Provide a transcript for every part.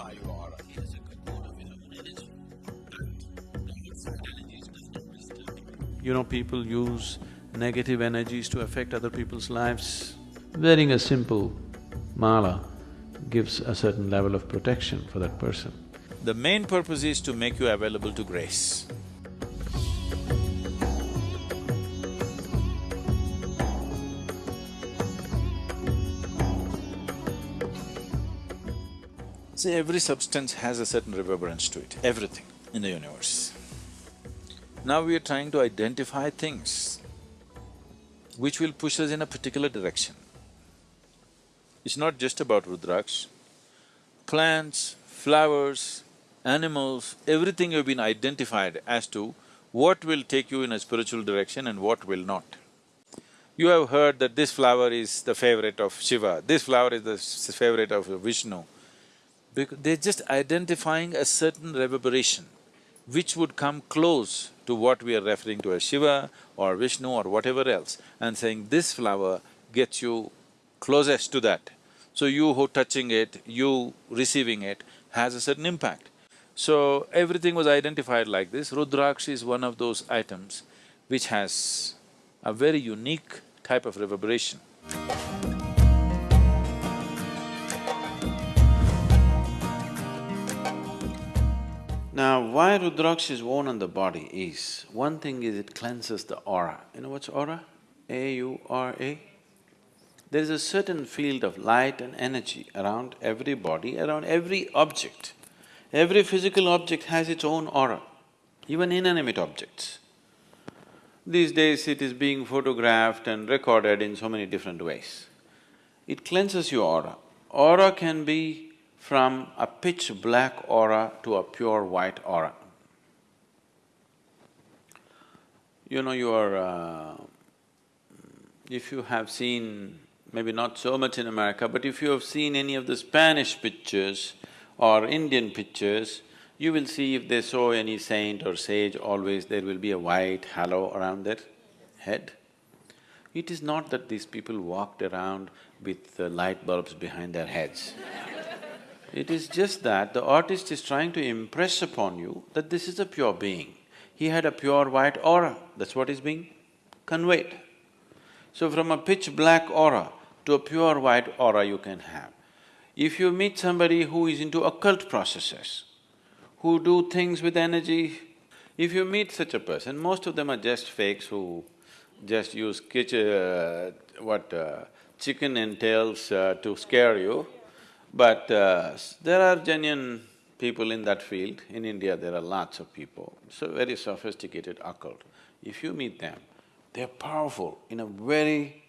identify your aura. He has a good amount of his own energies does not disturb him. You know, people use negative energies to affect other people's lives. Wearing a simple mala gives a certain level of protection for that person. The main purpose is to make you available to grace. See, every substance has a certain reverberance to it, everything in the universe. Now we are trying to identify things which will push us in a particular direction. It's not just about Rudraksh. Plants, flowers, animals, everything you've been identified as to what will take you in a spiritual direction and what will not. You have heard that this flower is the favorite of Shiva, this flower is the favorite of Vishnu. Because they're just identifying a certain reverberation which would come close to what we are referring to as Shiva or Vishnu or whatever else and saying this flower gets you closest to that. So you who touching it, you receiving it has a certain impact. So everything was identified like this. Rudraksh is one of those items which has a very unique type of reverberation. Now, why Rudraksh is worn on the body is, one thing is it cleanses the aura. You know what's aura? A-U-R-A? There is a certain field of light and energy around every body, around every object. Every physical object has its own aura, even inanimate objects. These days it is being photographed and recorded in so many different ways. It cleanses your aura. Aura can be from a pitch black aura to a pure white aura. You know, your… Uh, if you have seen, maybe not so much in America, but if you have seen any of the Spanish pictures or Indian pictures, you will see if they saw any saint or sage, always there will be a white halo around their head. It is not that these people walked around with light bulbs behind their heads. It is just that the artist is trying to impress upon you that this is a pure being. He had a pure white aura, that's what is being conveyed. So from a pitch black aura to a pure white aura you can have. If you meet somebody who is into occult processes, who do things with energy, if you meet such a person, most of them are just fakes who just use kitchen… Uh, what… Uh, chicken entails uh, to scare you. But uh, there are genuine people in that field. In India, there are lots of people, so very sophisticated occult. If you meet them, they're powerful in a very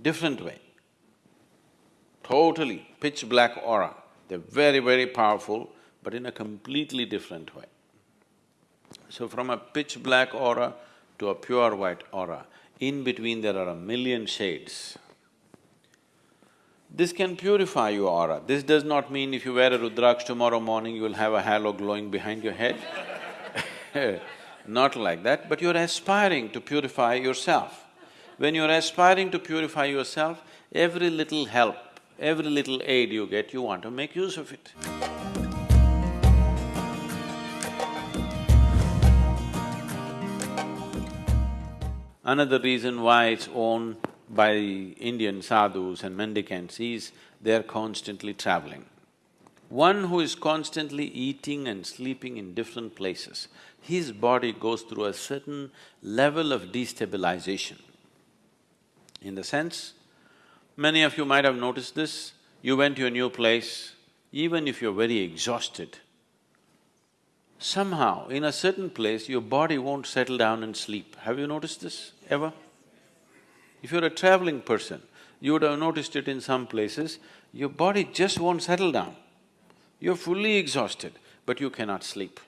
different way. Totally pitch black aura. They're very, very powerful, but in a completely different way. So from a pitch black aura to a pure white aura, in between there are a million shades. This can purify your aura. This does not mean if you wear a Rudraksh tomorrow morning, you will have a halo glowing behind your head. Not like that, but you're aspiring to purify yourself. When you're aspiring to purify yourself, every little help, every little aid you get, you want to make use of it. Another reason why it's owned by Indian sadhus and mendicants is they're constantly traveling. One who is constantly eating and sleeping in different places, his body goes through a certain level of destabilization. In the sense, many of you might have noticed this, you went to a new place, even if you're very exhausted, somehow in a certain place your body won't settle down and sleep. Have you noticed this ever? If you're a traveling person, you would have noticed it in some places, your body just won't settle down. You're fully exhausted, but you cannot sleep.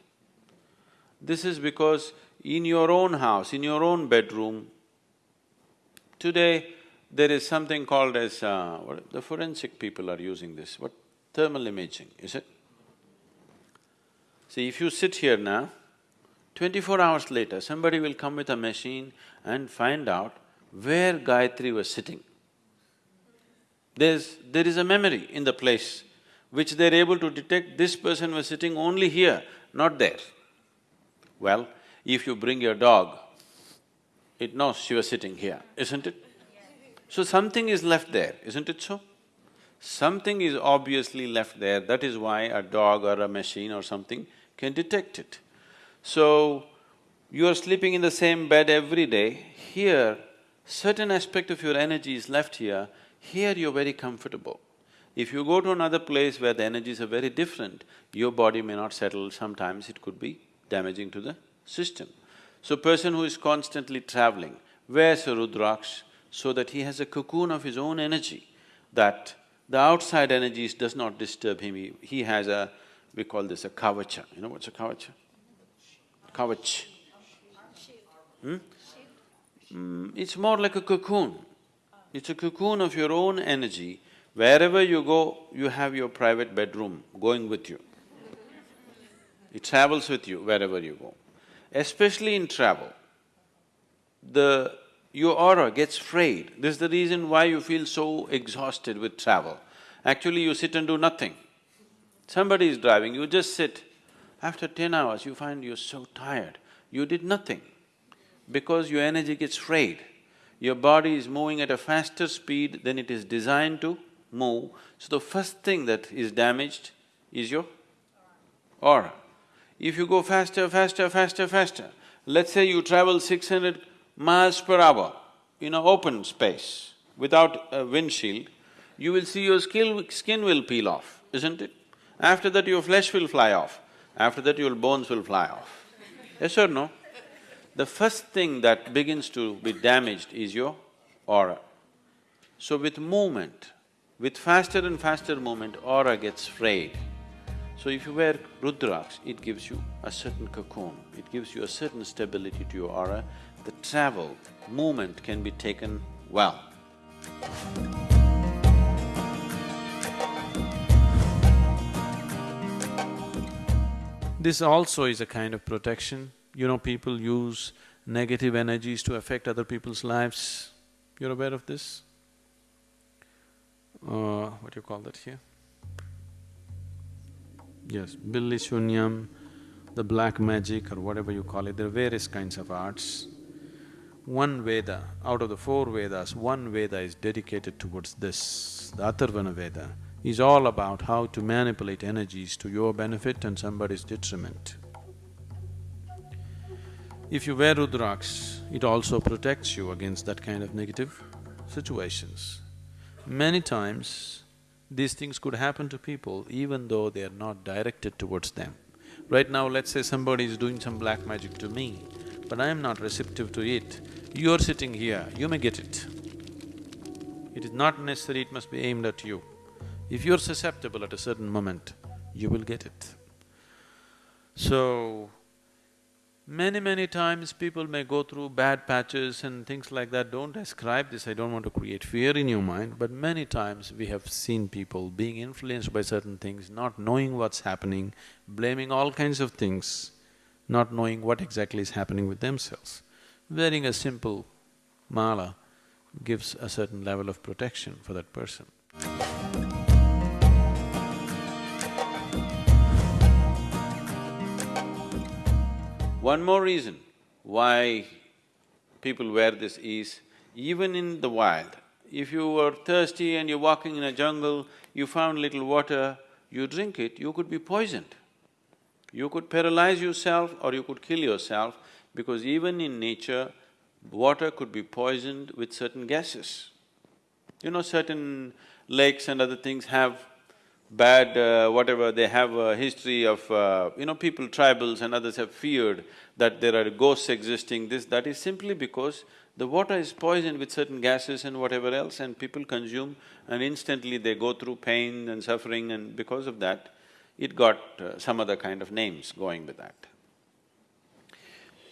This is because in your own house, in your own bedroom, today there is something called as… Uh, what, the forensic people are using this, what? Thermal imaging, is it? See, if you sit here now, twenty-four hours later, somebody will come with a machine and find out where Gayatri was sitting. There's… there is a memory in the place which they're able to detect this person was sitting only here, not there. Well, if you bring your dog, it knows she was sitting here, isn't it? So something is left there, isn't it so? Something is obviously left there, that is why a dog or a machine or something can detect it. So, you are sleeping in the same bed every day, here, certain aspect of your energy is left here, here you're very comfortable. If you go to another place where the energies are very different, your body may not settle, sometimes it could be damaging to the system. So person who is constantly traveling wears a Rudraksh so that he has a cocoon of his own energy, that the outside energies does not disturb him, he, he has a… we call this a kavacha. You know what's a kavacha? Kavach. Hmm? Mm, it's more like a cocoon. It's a cocoon of your own energy. Wherever you go, you have your private bedroom going with you. It travels with you wherever you go. Especially in travel, the… your aura gets frayed. This is the reason why you feel so exhausted with travel. Actually, you sit and do nothing. Somebody is driving, you just sit. After ten hours, you find you're so tired, you did nothing because your energy gets frayed. Your body is moving at a faster speed than it is designed to move, so the first thing that is damaged is your aura. If you go faster, faster, faster, faster, let's say you travel six hundred miles per hour in an open space without a windshield, you will see your skin, skin will peel off, isn't it? After that your flesh will fly off, after that your bones will fly off. Yes or no? The first thing that begins to be damaged is your aura. So with movement, with faster and faster movement, aura gets frayed. So if you wear Rudraksh, it gives you a certain cocoon, it gives you a certain stability to your aura. The travel, movement can be taken well. This also is a kind of protection you know, people use negative energies to affect other people's lives. You're aware of this? Uh, what do you call that here? Yes, Billi Shunyam, the black magic or whatever you call it, there are various kinds of arts. One Veda, out of the four Vedas, one Veda is dedicated towards this, the Atharvana Veda, is all about how to manipulate energies to your benefit and somebody's detriment. If you wear Rudraksh, it also protects you against that kind of negative situations. Many times, these things could happen to people even though they are not directed towards them. Right now, let's say somebody is doing some black magic to me, but I am not receptive to it. You're sitting here, you may get it. It is not necessary it must be aimed at you. If you're susceptible at a certain moment, you will get it. So, Many, many times people may go through bad patches and things like that. Don't ascribe this, I don't want to create fear in your mind, but many times we have seen people being influenced by certain things, not knowing what's happening, blaming all kinds of things, not knowing what exactly is happening with themselves. Wearing a simple mala gives a certain level of protection for that person. One more reason why people wear this is, even in the wild, if you were thirsty and you're walking in a jungle, you found little water, you drink it, you could be poisoned. You could paralyze yourself or you could kill yourself because even in nature, water could be poisoned with certain gases. You know, certain lakes and other things have bad uh, whatever, they have a history of, uh, you know, people, tribals and others have feared that there are ghosts existing, this, that is simply because the water is poisoned with certain gases and whatever else and people consume and instantly they go through pain and suffering and because of that, it got uh, some other kind of names going with that.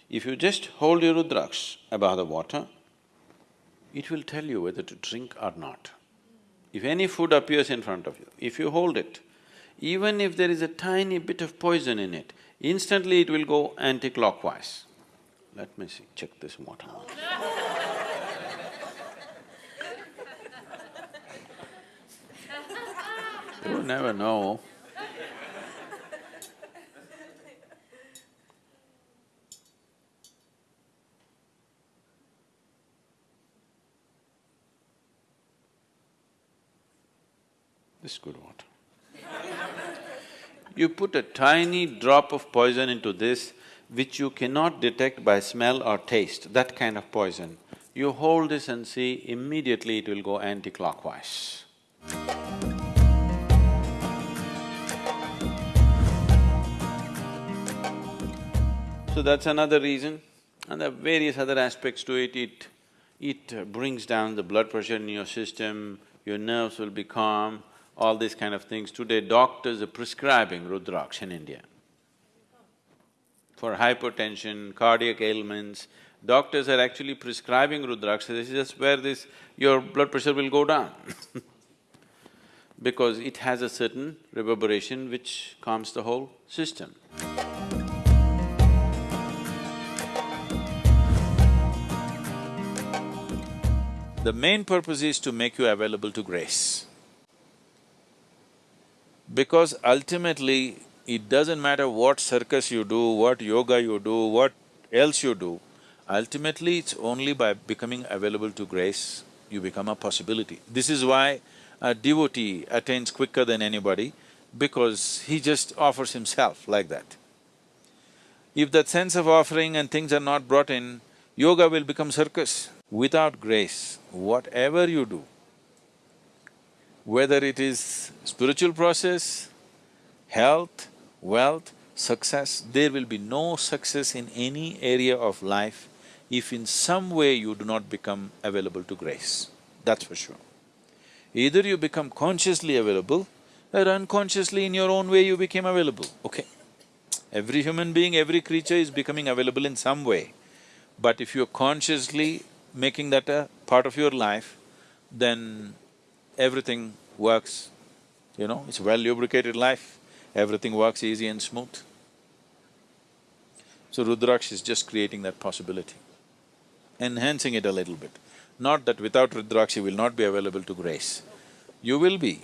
If you just hold your Rudraksh above the water, it will tell you whether to drink or not. If any food appears in front of you, if you hold it, even if there is a tiny bit of poison in it, instantly it will go anti-clockwise. Let me see, check this water. You never know. This is good water. you put a tiny drop of poison into this, which you cannot detect by smell or taste, that kind of poison. You hold this and see, immediately it will go anti-clockwise. So that's another reason. And there are various other aspects to it. It… it brings down the blood pressure in your system, your nerves will be calm, all these kind of things. Today, doctors are prescribing Rudraksh in India. For hypertension, cardiac ailments, doctors are actually prescribing Rudraksh, this is just where this… your blood pressure will go down because it has a certain reverberation which calms the whole system. The main purpose is to make you available to grace. Because ultimately, it doesn't matter what circus you do, what yoga you do, what else you do, ultimately it's only by becoming available to grace, you become a possibility. This is why a devotee attains quicker than anybody, because he just offers himself like that. If that sense of offering and things are not brought in, yoga will become circus. Without grace, whatever you do, whether it is spiritual process, health, wealth, success, there will be no success in any area of life if in some way you do not become available to grace, that's for sure. Either you become consciously available or unconsciously in your own way you became available, okay? Every human being, every creature is becoming available in some way. But if you're consciously making that a part of your life, then everything works, you know, it's well lubricated life, everything works easy and smooth. So Rudraksh is just creating that possibility, enhancing it a little bit. Not that without Rudraksh you will not be available to grace. You will be.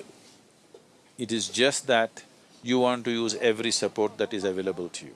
It is just that you want to use every support that is available to you.